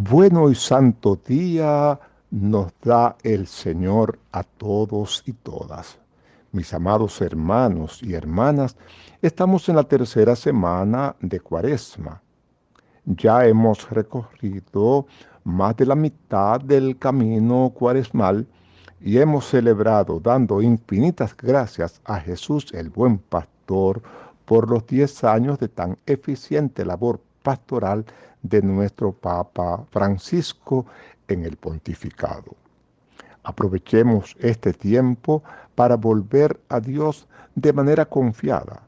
Bueno y santo día nos da el Señor a todos y todas. Mis amados hermanos y hermanas, estamos en la tercera semana de Cuaresma. Ya hemos recorrido más de la mitad del camino cuaresmal y hemos celebrado dando infinitas gracias a Jesús el buen pastor por los diez años de tan eficiente labor pastoral de nuestro Papa Francisco en el pontificado. Aprovechemos este tiempo para volver a Dios de manera confiada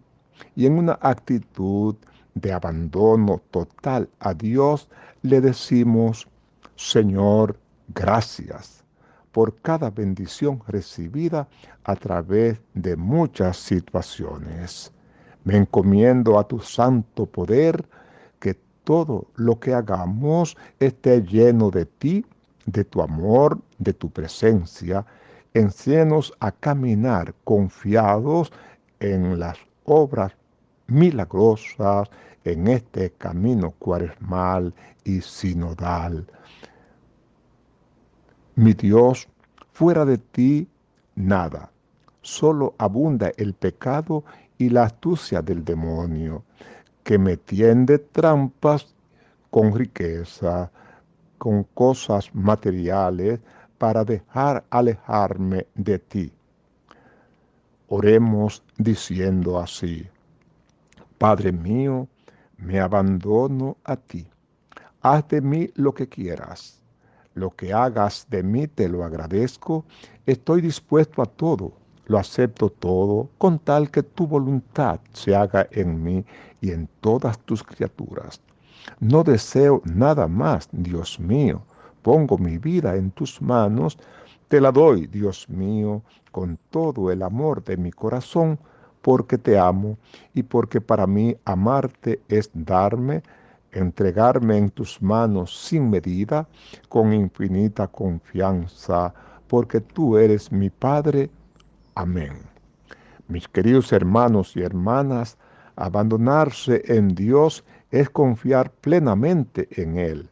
y en una actitud de abandono total a Dios le decimos, Señor, gracias por cada bendición recibida a través de muchas situaciones. Me encomiendo a tu santo poder todo lo que hagamos esté lleno de ti, de tu amor, de tu presencia. Enséñanos a caminar confiados en las obras milagrosas, en este camino cuaresmal y sinodal. Mi Dios, fuera de ti, nada. Solo abunda el pecado y la astucia del demonio que me tiende trampas con riqueza, con cosas materiales, para dejar alejarme de ti. Oremos diciendo así, Padre mío, me abandono a ti. Haz de mí lo que quieras. Lo que hagas de mí te lo agradezco. Estoy dispuesto a todo lo acepto todo con tal que tu voluntad se haga en mí y en todas tus criaturas. No deseo nada más, Dios mío. Pongo mi vida en tus manos, te la doy, Dios mío, con todo el amor de mi corazón, porque te amo y porque para mí amarte es darme, entregarme en tus manos sin medida, con infinita confianza, porque tú eres mi Padre Amén. Mis queridos hermanos y hermanas, abandonarse en Dios es confiar plenamente en Él.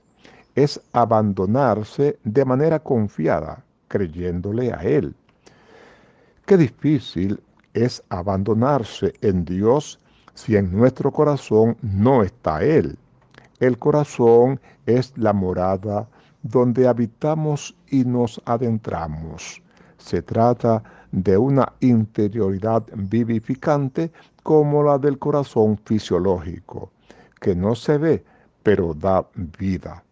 Es abandonarse de manera confiada, creyéndole a Él. Qué difícil es abandonarse en Dios si en nuestro corazón no está Él. El corazón es la morada donde habitamos y nos adentramos. Se trata de una interioridad vivificante como la del corazón fisiológico, que no se ve, pero da vida.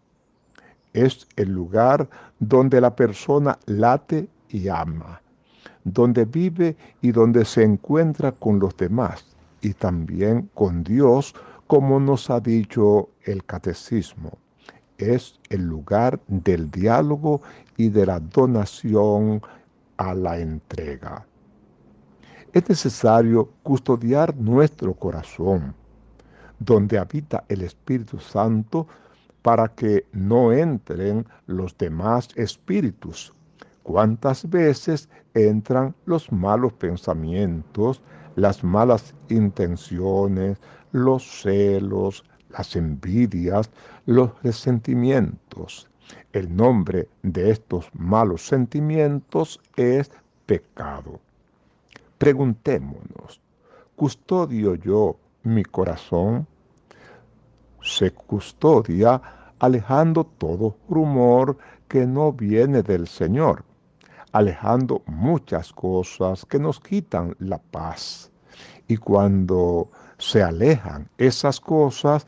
Es el lugar donde la persona late y ama, donde vive y donde se encuentra con los demás y también con Dios, como nos ha dicho el catecismo. Es el lugar del diálogo y de la donación a la entrega. Es necesario custodiar nuestro corazón, donde habita el Espíritu Santo, para que no entren los demás espíritus. ¿Cuántas veces entran los malos pensamientos, las malas intenciones, los celos, las envidias, los resentimientos? El nombre de estos malos sentimientos es pecado. Preguntémonos, ¿custodio yo mi corazón? Se custodia alejando todo rumor que no viene del Señor, alejando muchas cosas que nos quitan la paz. Y cuando se alejan esas cosas,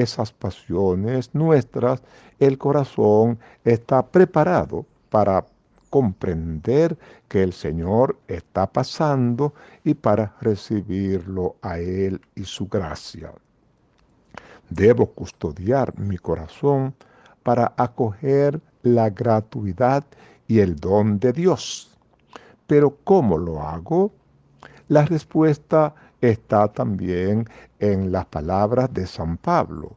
esas pasiones nuestras, el corazón está preparado para comprender que el Señor está pasando y para recibirlo a Él y su gracia. Debo custodiar mi corazón para acoger la gratuidad y el don de Dios. Pero ¿cómo lo hago? La respuesta está también en las palabras de San Pablo.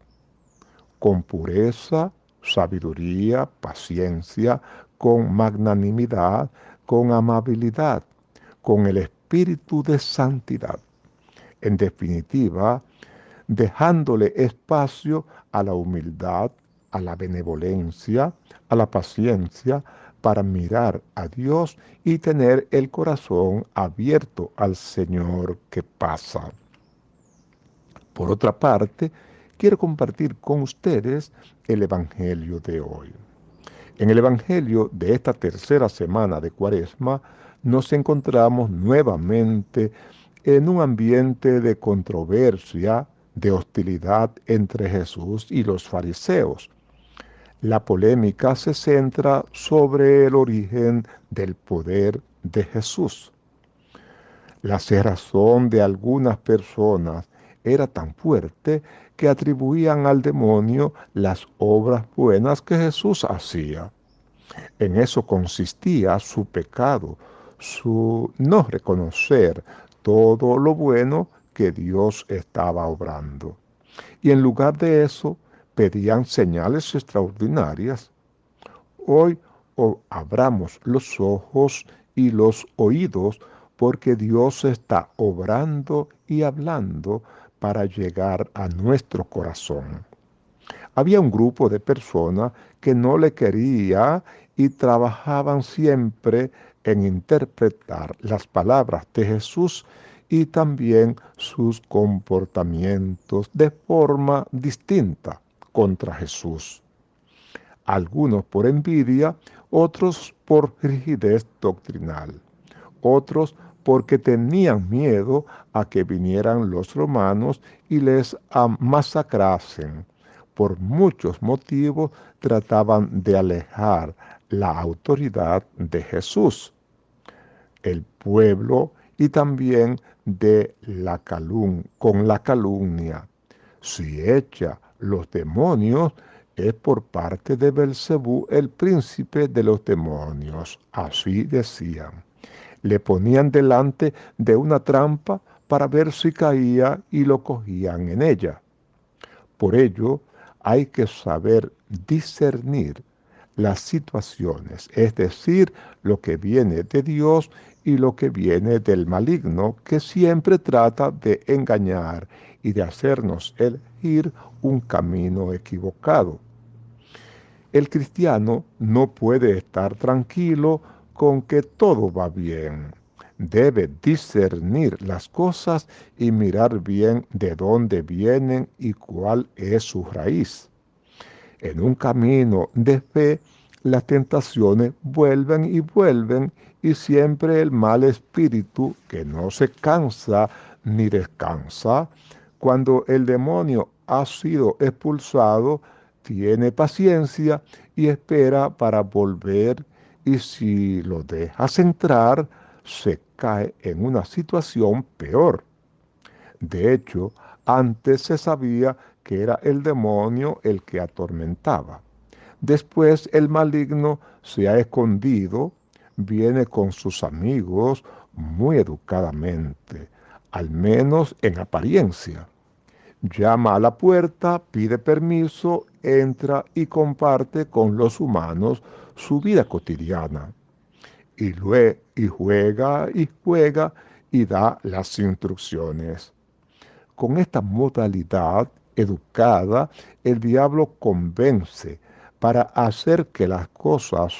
Con pureza, sabiduría, paciencia, con magnanimidad, con amabilidad, con el espíritu de santidad. En definitiva, dejándole espacio a la humildad, a la benevolencia, a la paciencia, para mirar a Dios y tener el corazón abierto al Señor que pasa. Por otra parte, quiero compartir con ustedes el Evangelio de hoy. En el Evangelio de esta tercera semana de Cuaresma nos encontramos nuevamente en un ambiente de controversia, de hostilidad entre Jesús y los fariseos. La polémica se centra sobre el origen del poder de Jesús. La cerrazón de algunas personas era tan fuerte que atribuían al demonio las obras buenas que Jesús hacía. En eso consistía su pecado, su no reconocer todo lo bueno que Dios estaba obrando. Y en lugar de eso, pedían señales extraordinarias. Hoy abramos los ojos y los oídos porque Dios está obrando y hablando para llegar a nuestro corazón. Había un grupo de personas que no le quería y trabajaban siempre en interpretar las palabras de Jesús y también sus comportamientos de forma distinta contra Jesús. Algunos por envidia, otros por rigidez doctrinal, otros porque tenían miedo a que vinieran los romanos y les masacrasen. Por muchos motivos trataban de alejar la autoridad de Jesús. El pueblo y también de la calum con la calumnia. Si echa los demonios, es por parte de Belcebú, el príncipe de los demonios. Así decían. Le ponían delante de una trampa para ver si caía y lo cogían en ella. Por ello, hay que saber discernir las situaciones, es decir, lo que viene de Dios y lo que viene del maligno, que siempre trata de engañar y de hacernos un camino equivocado. El cristiano no puede estar tranquilo con que todo va bien. Debe discernir las cosas y mirar bien de dónde vienen y cuál es su raíz. En un camino de fe, las tentaciones vuelven y vuelven y siempre el mal espíritu que no se cansa ni descansa, cuando el demonio ha sido expulsado, tiene paciencia y espera para volver y si lo dejas entrar, se cae en una situación peor. De hecho, antes se sabía que era el demonio el que atormentaba. Después el maligno se ha escondido, viene con sus amigos muy educadamente, al menos en apariencia. Llama a la puerta, pide permiso, entra y comparte con los humanos su vida cotidiana. Y, luego, y juega y juega y da las instrucciones. Con esta modalidad educada, el diablo convence para hacer que las cosas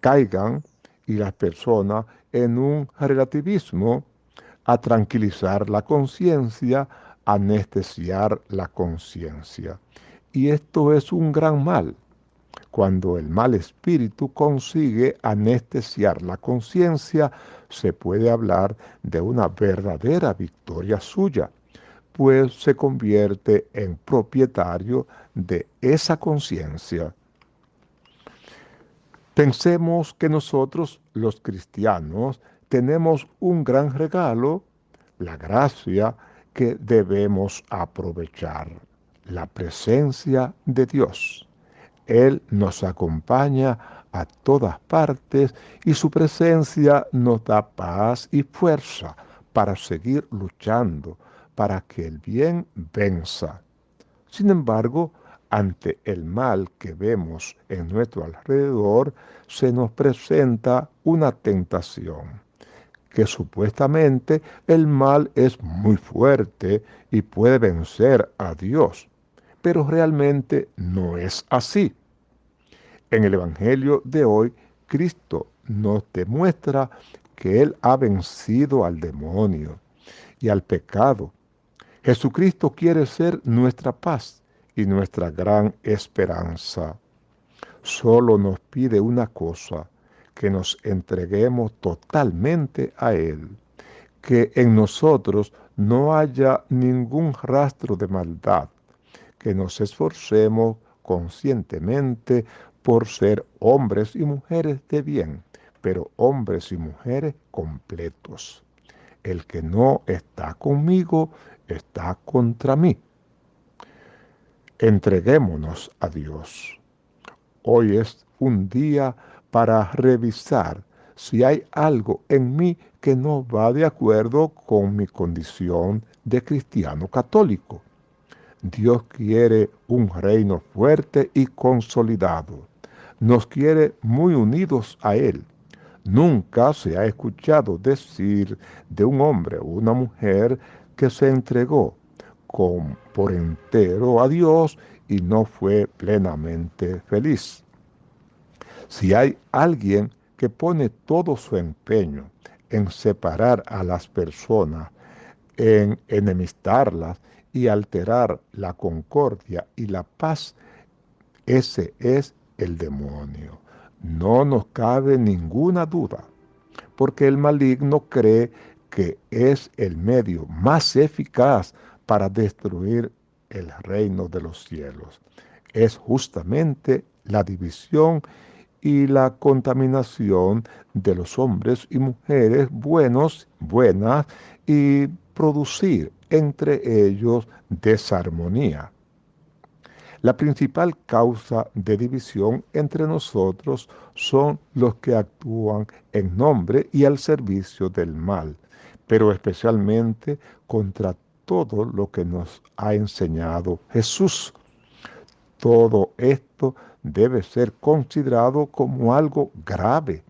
caigan y las personas en un relativismo, a tranquilizar la conciencia, anestesiar la conciencia. Y esto es un gran mal. Cuando el mal espíritu consigue anestesiar la conciencia, se puede hablar de una verdadera victoria suya pues se convierte en propietario de esa conciencia. Pensemos que nosotros los cristianos tenemos un gran regalo, la gracia que debemos aprovechar, la presencia de Dios. Él nos acompaña a todas partes y su presencia nos da paz y fuerza para seguir luchando, para que el bien venza. Sin embargo, ante el mal que vemos en nuestro alrededor, se nos presenta una tentación, que supuestamente el mal es muy fuerte y puede vencer a Dios. pero realmente no es así. En el Evangelio de hoy, Cristo nos demuestra que Él ha vencido al demonio y al pecado. Jesucristo quiere ser nuestra paz y nuestra gran esperanza. Solo nos pide una cosa, que nos entreguemos totalmente a Él, que en nosotros no haya ningún rastro de maldad, que nos esforcemos conscientemente por ser hombres y mujeres de bien, pero hombres y mujeres completos. El que no está conmigo está contra mí. Entreguémonos a Dios. Hoy es un día para revisar si hay algo en mí que no va de acuerdo con mi condición de cristiano católico. Dios quiere un reino fuerte y consolidado. Nos quiere muy unidos a Él. Nunca se ha escuchado decir de un hombre o una mujer que se entregó por entero a Dios y no fue plenamente feliz. Si hay alguien que pone todo su empeño en separar a las personas, en enemistarlas y alterar la concordia y la paz, ese es el demonio. No nos cabe ninguna duda, porque el maligno cree que es el medio más eficaz para destruir el reino de los cielos. Es justamente la división y la contaminación de los hombres y mujeres buenos, buenas, y producir entre ellos desarmonía. La principal causa de división entre nosotros son los que actúan en nombre y al servicio del mal, pero especialmente contra todo lo que nos ha enseñado Jesús. Todo esto debe ser considerado como algo grave,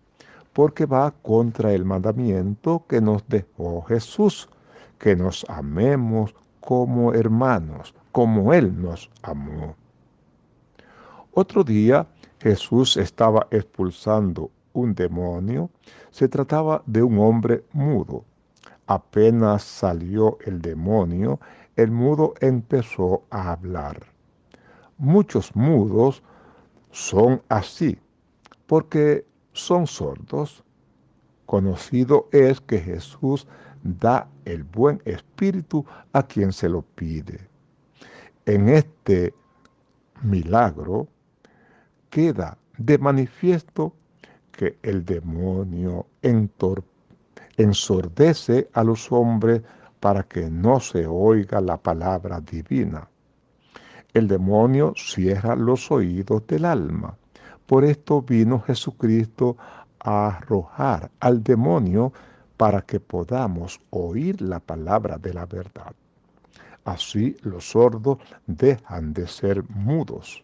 porque va contra el mandamiento que nos dejó Jesús, que nos amemos como hermanos, como Él nos amó. Otro día Jesús estaba expulsando un demonio. Se trataba de un hombre mudo. Apenas salió el demonio, el mudo empezó a hablar. Muchos mudos son así, porque son sordos. Conocido es que Jesús da el buen espíritu a quien se lo pide. En este milagro queda de manifiesto que el demonio ensordece a los hombres para que no se oiga la palabra divina el demonio cierra los oídos del alma. Por esto vino Jesucristo a arrojar al demonio para que podamos oír la palabra de la verdad. Así los sordos dejan de ser mudos.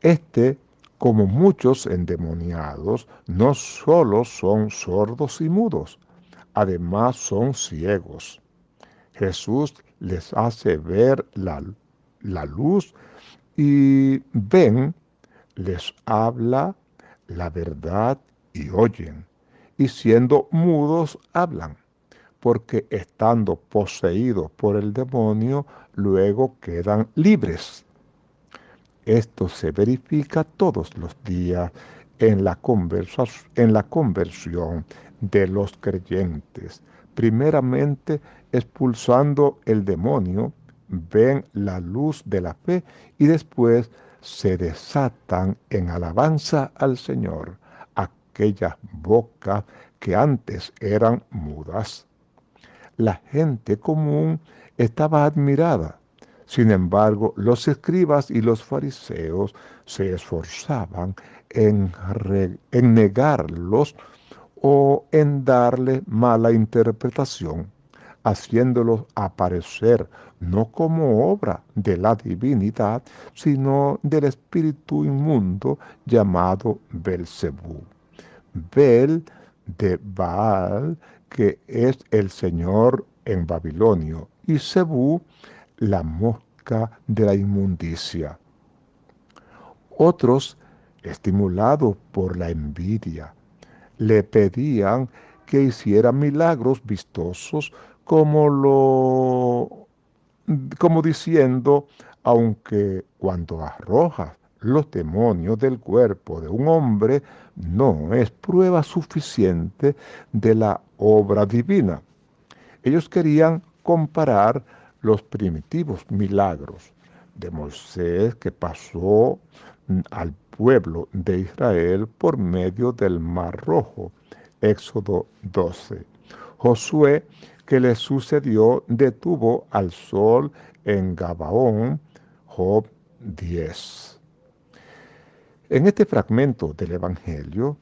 Este, como muchos endemoniados, no solo son sordos y mudos, además son ciegos. Jesús les hace ver la la luz y ven, les habla la verdad y oyen, y siendo mudos hablan, porque estando poseídos por el demonio, luego quedan libres. Esto se verifica todos los días en la, en la conversión de los creyentes, primeramente expulsando el demonio ven la luz de la fe y después se desatan en alabanza al Señor aquellas bocas que antes eran mudas. La gente común estaba admirada. Sin embargo, los escribas y los fariseos se esforzaban en, en negarlos o en darle mala interpretación haciéndolos aparecer no como obra de la divinidad, sino del espíritu inmundo llamado Belcebú. Bel de Baal, que es el Señor en Babilonio, y Cebú, la mosca de la inmundicia. Otros, estimulados por la envidia, le pedían que hiciera milagros vistosos como lo como diciendo, aunque cuando arrojas los demonios del cuerpo de un hombre no es prueba suficiente de la obra divina. Ellos querían comparar los primitivos milagros de Moisés que pasó al pueblo de Israel por medio del Mar Rojo, Éxodo 12. Josué, que le sucedió, detuvo al sol en Gabaón, Job 10. En este fragmento del Evangelio,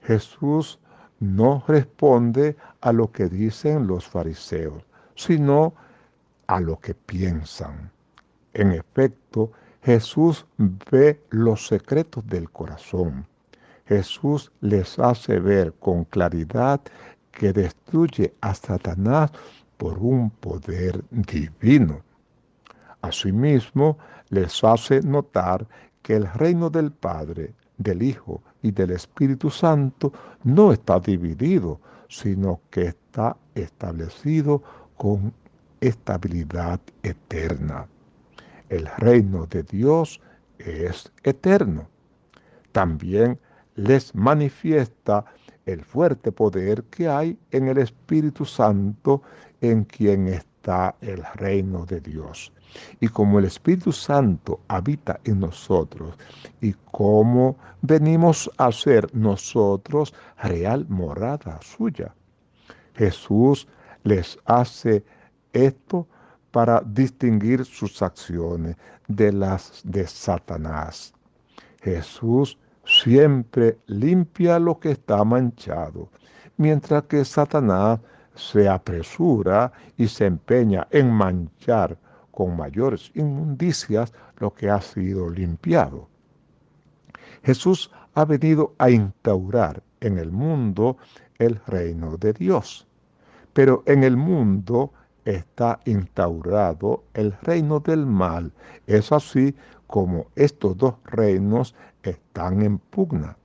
Jesús no responde a lo que dicen los fariseos, sino a lo que piensan. En efecto, Jesús ve los secretos del corazón. Jesús les hace ver con claridad que destruye a Satanás por un poder divino. Asimismo, les hace notar que el reino del Padre, del Hijo y del Espíritu Santo no está dividido, sino que está establecido con estabilidad eterna. El reino de Dios es eterno. También les manifiesta el fuerte poder que hay en el Espíritu Santo en quien está el reino de Dios. Y como el Espíritu Santo habita en nosotros y como venimos a ser nosotros real morada suya, Jesús les hace esto para distinguir sus acciones de las de Satanás. Jesús siempre limpia lo que está manchado, mientras que Satanás se apresura y se empeña en manchar con mayores inmundicias lo que ha sido limpiado. Jesús ha venido a instaurar en el mundo el reino de Dios, pero en el mundo está instaurado el reino del mal. Es así como estos dos reinos están en pugna.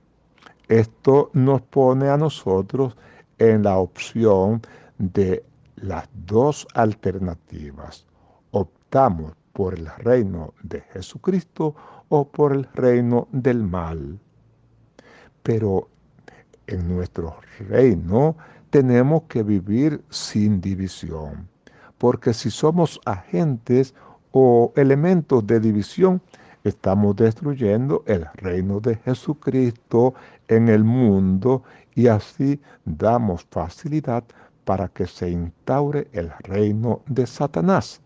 Esto nos pone a nosotros en la opción de las dos alternativas. Optamos por el reino de Jesucristo o por el reino del mal. Pero en nuestro reino tenemos que vivir sin división porque si somos agentes o elementos de división, estamos destruyendo el reino de Jesucristo en el mundo y así damos facilidad para que se instaure el reino de Satanás.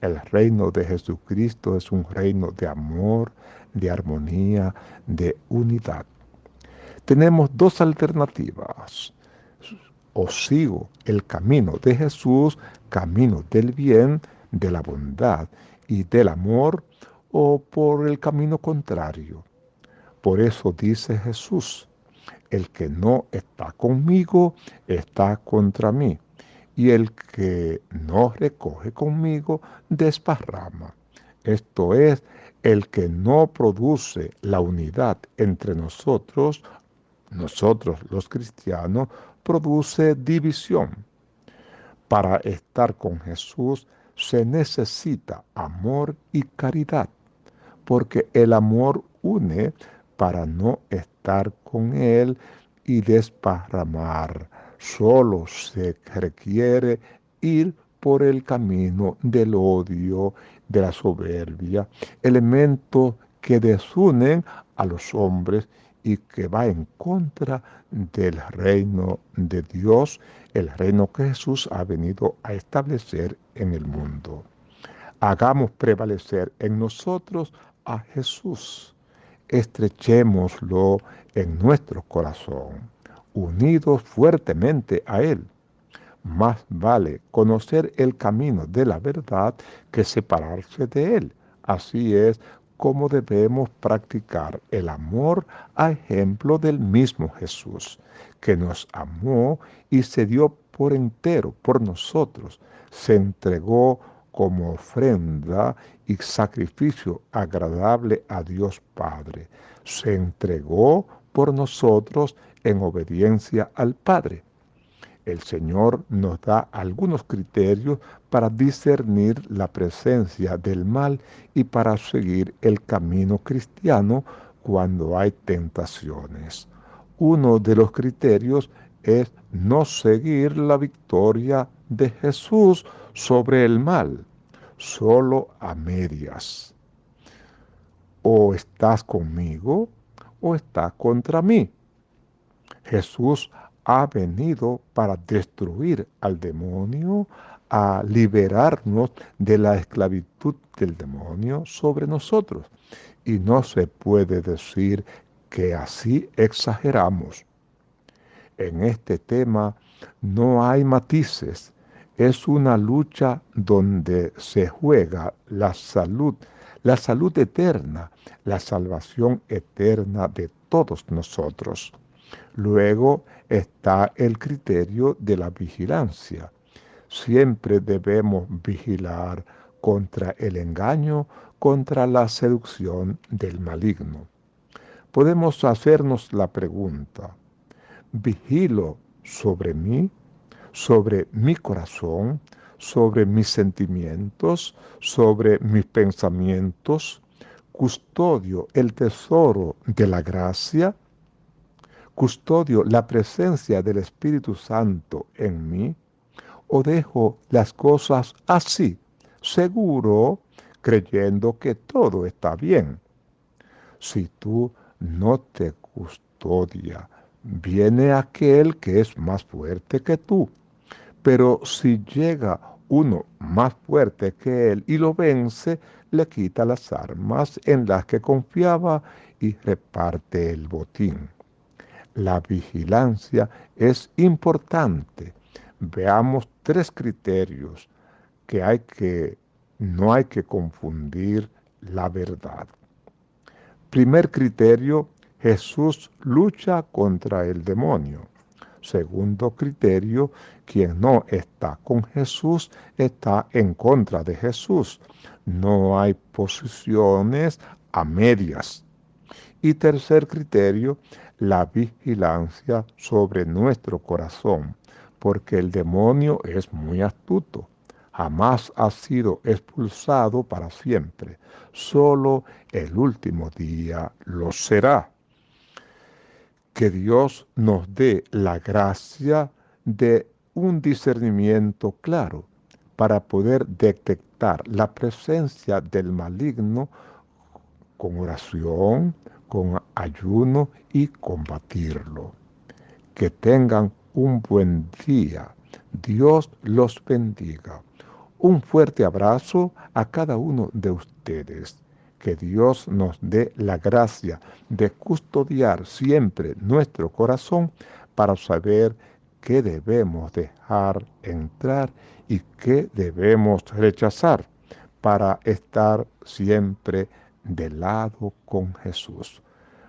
El reino de Jesucristo es un reino de amor, de armonía, de unidad. Tenemos dos alternativas o sigo el camino de Jesús, camino del bien, de la bondad y del amor, o por el camino contrario. Por eso dice Jesús, el que no está conmigo está contra mí, y el que no recoge conmigo desparrama. Esto es, el que no produce la unidad entre nosotros, nosotros los cristianos, produce división. Para estar con Jesús se necesita amor y caridad, porque el amor une para no estar con Él y desparramar. Solo se requiere ir por el camino del odio, de la soberbia, elementos que desunen a los hombres y que va en contra del reino de Dios, el reino que Jesús ha venido a establecer en el mundo. Hagamos prevalecer en nosotros a Jesús. Estrechémoslo en nuestro corazón, unidos fuertemente a Él. Más vale conocer el camino de la verdad que separarse de Él. Así es cómo debemos practicar el amor a ejemplo del mismo Jesús, que nos amó y se dio por entero por nosotros, se entregó como ofrenda y sacrificio agradable a Dios Padre. Se entregó por nosotros en obediencia al Padre. El Señor nos da algunos criterios para discernir la presencia del mal y para seguir el camino cristiano cuando hay tentaciones. Uno de los criterios es no seguir la victoria de Jesús sobre el mal, solo a medias. O estás conmigo o estás contra mí. Jesús ha venido para destruir al demonio, a liberarnos de la esclavitud del demonio sobre nosotros. Y no se puede decir que así exageramos. En este tema no hay matices, es una lucha donde se juega la salud, la salud eterna, la salvación eterna de todos nosotros. Luego está el criterio de la vigilancia. Siempre debemos vigilar contra el engaño, contra la seducción del maligno. Podemos hacernos la pregunta, ¿vigilo sobre mí? Sobre mi corazón, sobre mis sentimientos, sobre mis pensamientos, custodio el tesoro de la gracia, custodio la presencia del Espíritu Santo en mí, o dejo las cosas así, seguro, creyendo que todo está bien. Si tú no te custodia, viene aquel que es más fuerte que tú pero si llega uno más fuerte que él y lo vence, le quita las armas en las que confiaba y reparte el botín. La vigilancia es importante. Veamos tres criterios que hay que no hay que confundir la verdad. Primer criterio, Jesús lucha contra el demonio. Segundo criterio, quien no está con Jesús está en contra de Jesús. No hay posiciones a medias. Y tercer criterio, la vigilancia sobre nuestro corazón, porque el demonio es muy astuto. Jamás ha sido expulsado para siempre. Solo el último día lo será que Dios nos dé la gracia de un discernimiento claro para poder detectar la presencia del maligno con oración, con ayuno y combatirlo. Que tengan un buen día. Dios los bendiga. Un fuerte abrazo a cada uno de ustedes que Dios nos dé la gracia de custodiar siempre nuestro corazón para saber qué debemos dejar entrar y qué debemos rechazar para estar siempre de lado con Jesús.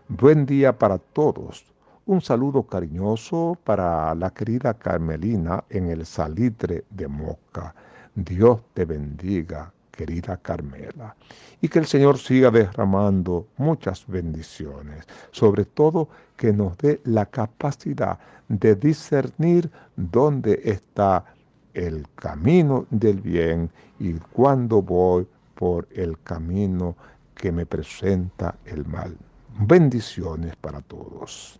Buen día para todos. Un saludo cariñoso para la querida Carmelina en el salitre de Moca. Dios te bendiga querida Carmela. Y que el Señor siga derramando muchas bendiciones, sobre todo que nos dé la capacidad de discernir dónde está el camino del bien y cuándo voy por el camino que me presenta el mal. Bendiciones para todos.